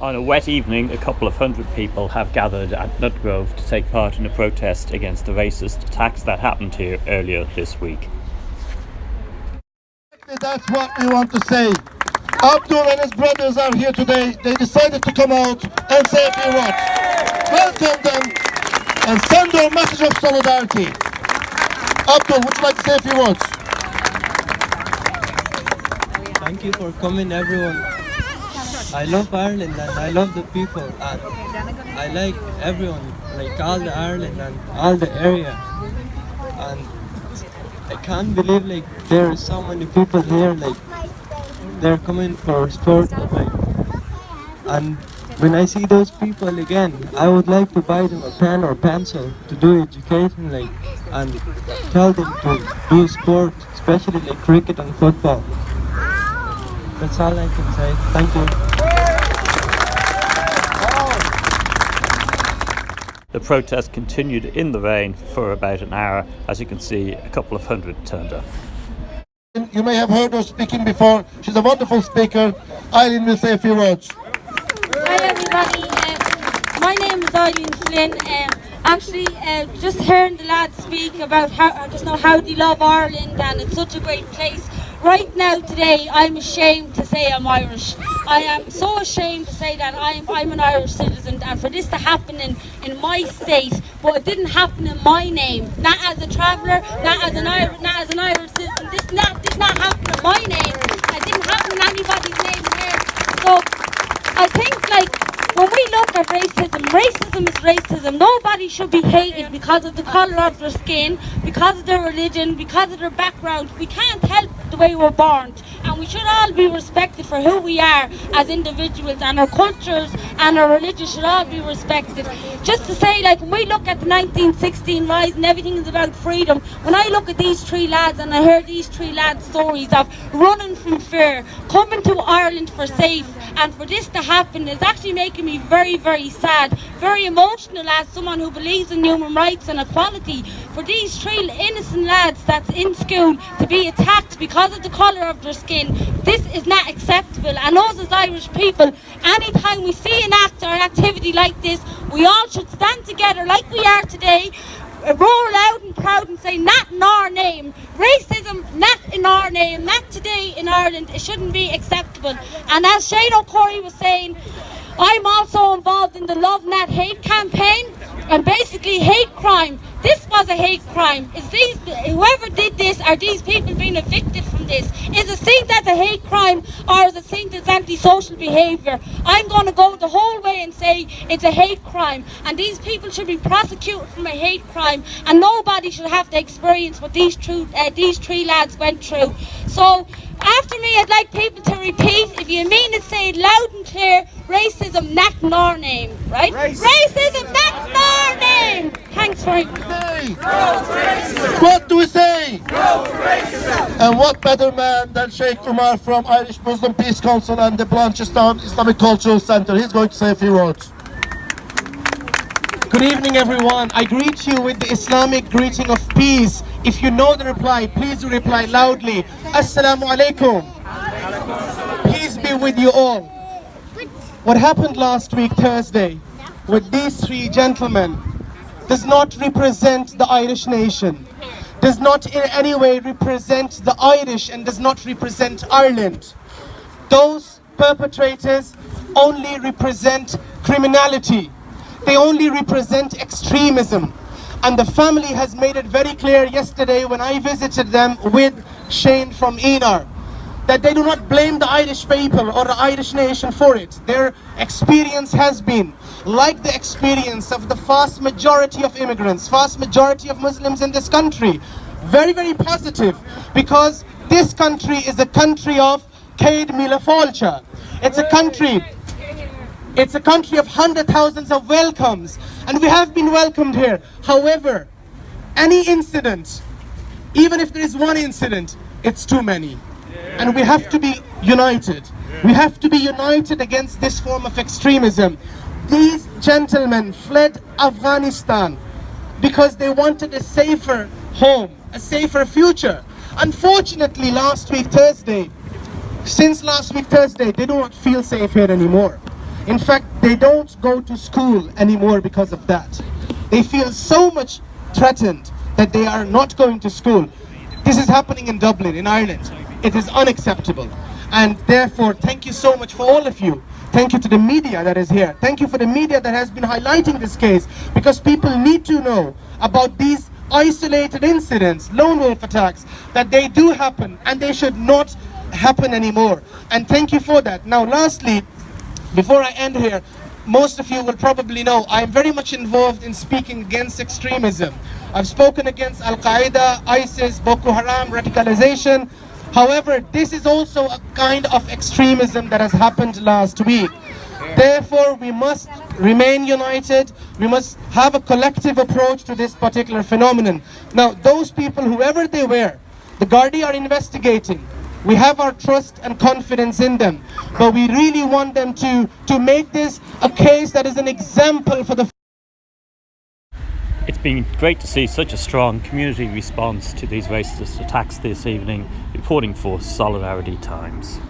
On a wet evening, a couple of hundred people have gathered at Nutgrove to take part in a protest against the racist attacks that happened here earlier this week. That's what we want to say. Abdul and his brothers are here today. They decided to come out and say a few words. Welcome them and send their message of solidarity. Abdul, would you like to say a few words? Thank you for coming everyone. I love Ireland and I love the people and I like everyone, like all the Ireland and all the area. And I can't believe like there are so many people here like they're coming for sport like and when I see those people again, I would like to buy them a pen or pencil to do education like and tell them to do sport, especially like cricket and football. That's all I can say. Thank you. The protest continued in the rain for about an hour. As you can see, a couple of hundred turned up. You may have heard her speaking before. She's a wonderful speaker. Eileen will say a few words. Hi everybody, uh, my name is Eileen Flynn. Um, actually, uh, just hearing the lads speak about how, I just know how they love Ireland and it's such a great place. Right now, today, I'm ashamed to say I'm Irish. I am so ashamed to say that I'm, I'm an Irish citizen and for this to happen in, in my state, but it didn't happen in my name. Not as a traveller, not as an Irish, not as an Irish citizen. This not did not happen in my name. It didn't happen in anybody's name here. So I think like when we look at racism, racism is racism. Nobody should be hated because of the colour of their skin, because of their religion, because of their background. We can't help the way we're born. And we should all be respected for who we are as individuals and our cultures and our religion should all be respected. Just to say, like, when we look at the 1916 rise and everything is about freedom, when I look at these three lads and I hear these three lads' stories of running from fear, coming to Ireland for safe, and for this to happen is actually making me very, very sad, very emotional as someone who believes in human rights and equality. For these three innocent lads that's in school to be attacked because of the colour of their skin, this is not acceptable. And us as Irish people, anytime we see an act or an activity like this, we all should stand together like we are today uh, roar loud and proud and say not in our name. Racism not in our name, not today in Ireland. It shouldn't be acceptable. And as Shane O'Curry was saying, I'm also involved in the Love Not Hate campaign and basically hate crime. This was a hate crime. Is these whoever did this are these people being evicted this? Is it seen as a hate crime or it seen as antisocial behaviour? I'm going to go the whole way and say it's a hate crime and these people should be prosecuted from a hate crime and nobody should have to experience what these, true, uh, these three lads went through. So after me, I'd like people to repeat, if you mean to say it loud and clear, racism not in our name, right? Racism, racism not in our name. Thanks very much. What do we say? And what better man than Sheikh Umar from Irish Muslim Peace Council and the Blanchardstown Islamic Cultural Centre. He's going to say a few words. Good evening everyone. I greet you with the Islamic greeting of peace. If you know the reply, please reply loudly. Assalamu alaikum. Peace be with you all. What happened last week Thursday with these three gentlemen does not represent the Irish nation, does not in any way represent the Irish and does not represent Ireland. Those perpetrators only represent criminality they only represent extremism. And the family has made it very clear yesterday when I visited them with Shane from ENAR that they do not blame the Irish people or the Irish nation for it. Their experience has been like the experience of the vast majority of immigrants, vast majority of Muslims in this country. Very, very positive because this country is a country of Céad Míle Fáilte. It's a country it's a country of hundred thousands of welcomes, and we have been welcomed here. However, any incident, even if there is one incident, it's too many. And we have to be united. We have to be united against this form of extremism. These gentlemen fled Afghanistan because they wanted a safer home, a safer future. Unfortunately, last week Thursday, since last week Thursday, they do not feel safe here anymore. In fact, they don't go to school anymore because of that. They feel so much threatened that they are not going to school. This is happening in Dublin, in Ireland. It is unacceptable. And therefore, thank you so much for all of you. Thank you to the media that is here. Thank you for the media that has been highlighting this case because people need to know about these isolated incidents, lone wolf attacks, that they do happen and they should not happen anymore. And thank you for that. Now, lastly, before I end here, most of you will probably know I am very much involved in speaking against extremism. I've spoken against Al Qaeda, ISIS, Boko Haram, radicalization. However, this is also a kind of extremism that has happened last week. Therefore, we must remain united. We must have a collective approach to this particular phenomenon. Now, those people, whoever they were, the Gardaí are investigating. We have our trust and confidence in them, but we really want them to, to make this a case that is an example for the It's been great to see such a strong community response to these racist attacks this evening, reporting for Solidarity Times.